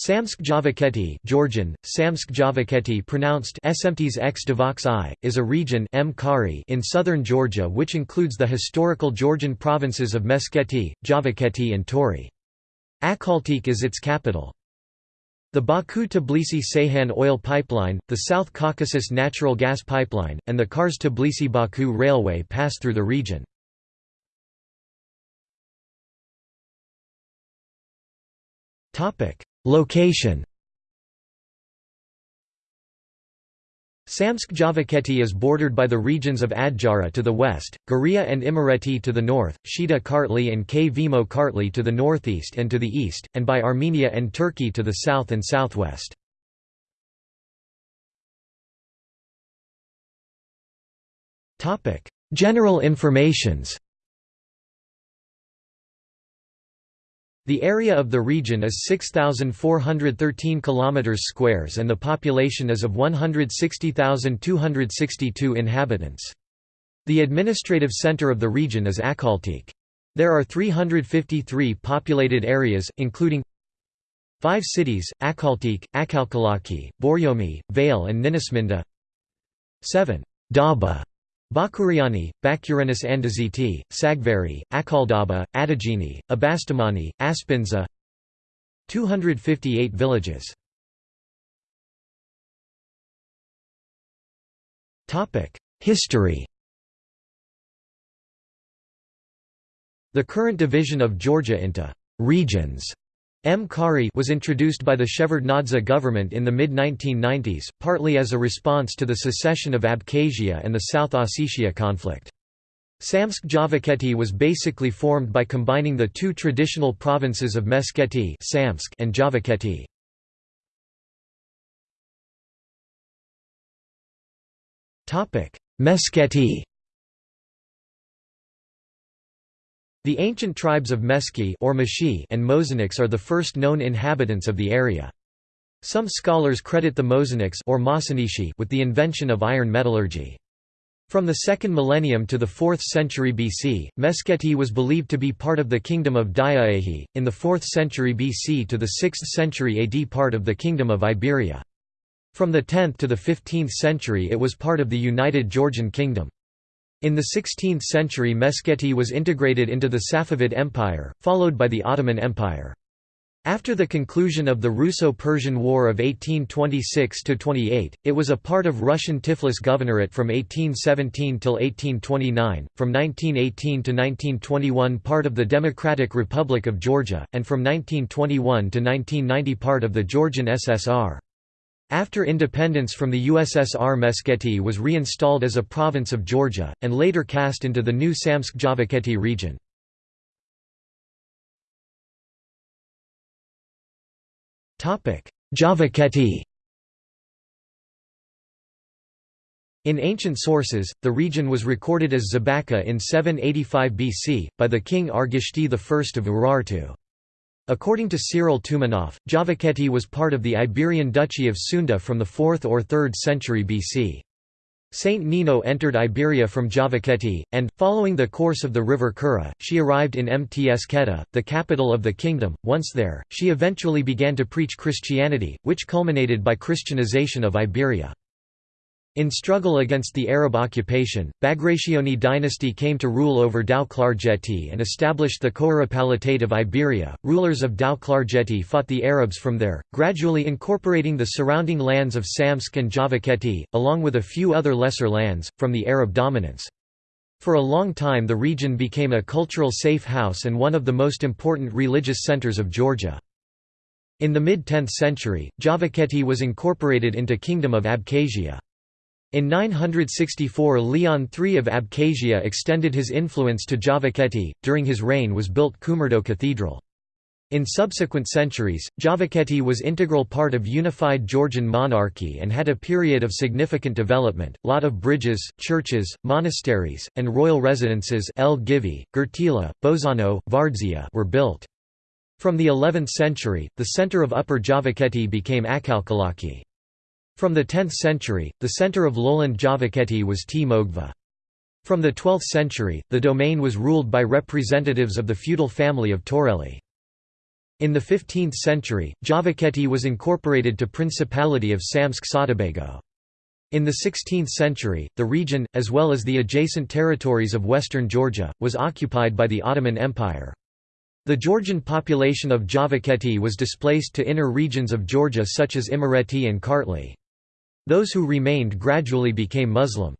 Samtskhe Javakheti Georgian, Samtskhe Javakheti pronounced x is a region in southern Georgia which includes the historical Georgian provinces of Meskheti, Javakheti and Tori. Akhaltsikhe is its capital. The Baku-Tbilisi-Ceyhan oil pipeline, the South Caucasus natural gas pipeline, and the Kars-Tbilisi-Baku railway pass through the region. Location Samtskhe Javakheti is bordered by the regions of Adjara to the west, Guria and Imereti to the north, Shida Kartli and Kvemo Kartli to the northeast and to the east, and by Armenia and Turkey to the south and southwest. General informations The area of the region is 6413 km squares and the population is of 160,262 inhabitants. The administrative center of the region is Akhaltsikhe. There are 353 populated areas, including Five cities, Akhaltsikhe, Akhalkalaki, Borjomi, Vale and Ninotsminda 7. Daba Bakuriani, Bakurianis Andeziti, Tsagveri, Akhaldaba, Adigeni, Abastumani, Aspindza 258 villages. History. The current division of Georgia into «regions» M. Kari was introduced by the Shevardnadze government in the mid-1990s, partly as a response to the secession of Abkhazia and the South Ossetia conflict. Samtskhe Javakheti was basically formed by combining the two traditional provinces of Meskheti and Javakheti. Meskheti The ancient tribes of Meski or Mashi and Mozeniks are the first known inhabitants of the area. Some scholars credit the Mozeniks or with the invention of iron metallurgy. From the 2nd millennium to the 4th century BC, Meskheti was believed to be part of the kingdom of Diaehi, in the 4th century BC to the 6th century AD part of the kingdom of Iberia. From the 10th to the 15th century it was part of the United Georgian Kingdom. In the 16th century Meskheti was integrated into the Safavid Empire, followed by the Ottoman Empire. After the conclusion of the Russo-Persian War of 1826–28, it was a part of Russian Tiflis Governorate from 1817 till 1829, from 1918 to 1921 part of the Democratic Republic of Georgia, and from 1921 to 1990 part of the Georgian SSR. After independence from the USSR Meskheti was reinstalled as a province of Georgia, and later cast into the new Samtskhe Javakheti region. Javakheti In ancient sources, the region was recorded as Zabaka in 785 BC, by the king Argishti I of Urartu. According to Cyril Toumanoff, Javakheti was part of the Iberian Duchy of Tsunda from the 4th or 3rd century BC. Saint Nino entered Iberia from Javakheti, and, following the course of the river Kura, she arrived in Mtskheta, the capital of the kingdom. Once there, she eventually began to preach Christianity, which culminated by Christianization of Iberia. In struggle against the Arab occupation, Bagrationi dynasty came to rule over Tao-Klarjeti and established the Kouropalatate of Iberia. Rulers of Tao-Klarjeti fought the Arabs from there, gradually incorporating the surrounding lands of Samtskhe and Javakheti, along with a few other lesser lands, from the Arab dominance. For a long time the region became a cultural safe house and one of the most important religious centers of Georgia. In the mid-10th century, Javakheti was incorporated into Kingdom of Abkhazia. In 964 Leon III of Abkhazia extended his influence to Javakheti, during his reign was built Kumurdo Cathedral. In subsequent centuries, Javakheti was integral part of unified Georgian monarchy and had a period of significant development. Lot of bridges, churches, monasteries, and royal residences El Givi, Gertila, Bozano, Vardzia were built. From the 11th century, the center of Upper Javakheti became Akhalkalaki. From the 10th century, the centre of lowland Javakheti was Tmogvi. From the 12th century, the domain was ruled by representatives of the feudal family of Toreli. In the 15th century, Javakheti was incorporated to Principality of Samtskhe-Saatabago. In the 16th century, the region, as well as the adjacent territories of western Georgia, was occupied by the Ottoman Empire. The Georgian population of Javakheti was displaced to inner regions of Georgia such as Imereti and Kartli. Those who remained gradually became Muslim.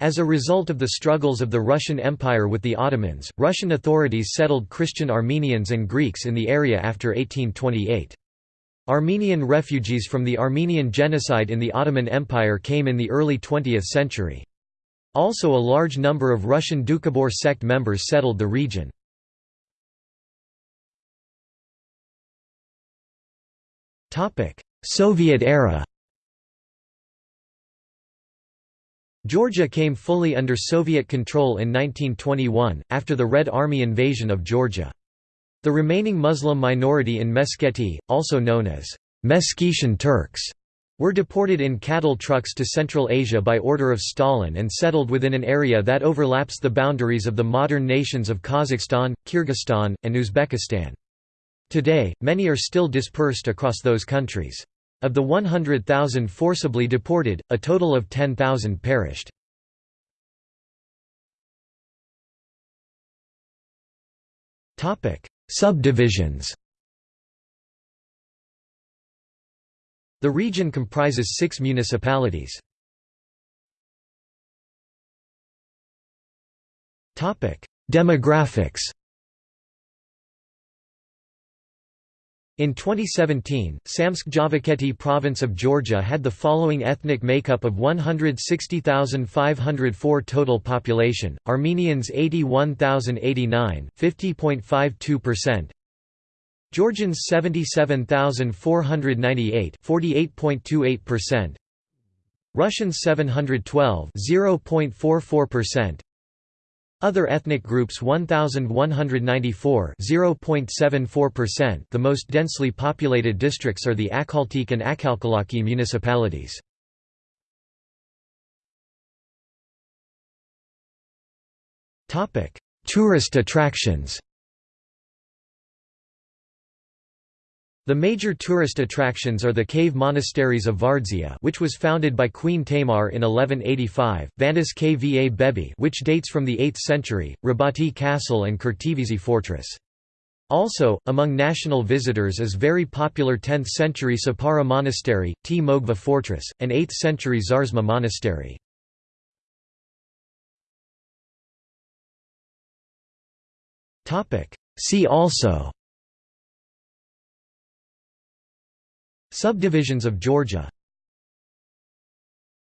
As a result of the struggles of the Russian Empire with the Ottomans, Russian authorities settled Christian Armenians and Greeks in the area after 1828. Armenian refugees from the Armenian genocide in the Ottoman Empire came in the early 20th century. Also a large number of Russian Doukhobor sect members settled the region. Soviet era Georgia came fully under Soviet control in 1921, after the Red Army invasion of Georgia. The remaining Muslim minority in Meskheti, also known as Meskhetian Turks, were deported in cattle trucks to Central Asia by order of Stalin and settled within an area that overlaps the boundaries of the modern nations of Kazakhstan, Kyrgyzstan, and Uzbekistan. Today, many are still dispersed across those countries. Of the 100,000 forcibly deported, a total of 10,000 perished. Subdivisions The region comprises six municipalities. Demographics In 2017, Samtskhe-Javakheti province of Georgia had the following ethnic makeup of 160,504 total population, Armenians 81,089 50.52%, Georgians 77,498 48.28%, Russians 712 0.44%, other ethnic groups 1194 0.74%. The most densely populated districts are the Akhaltsikhe and Akhalkalaki municipalities. Tourist attractions. The major tourist attractions are the cave monasteries of Vardzia which was founded by Queen Tamar in 1185, Vanis Kvabebi which dates from the 8th century, Rabati Castle and Khertvisi Fortress. Also, among national visitors is very popular 10th-century Sapara Monastery, Tmogvi Fortress, and 8th-century Zarzma Monastery. See also Subdivisions of Georgia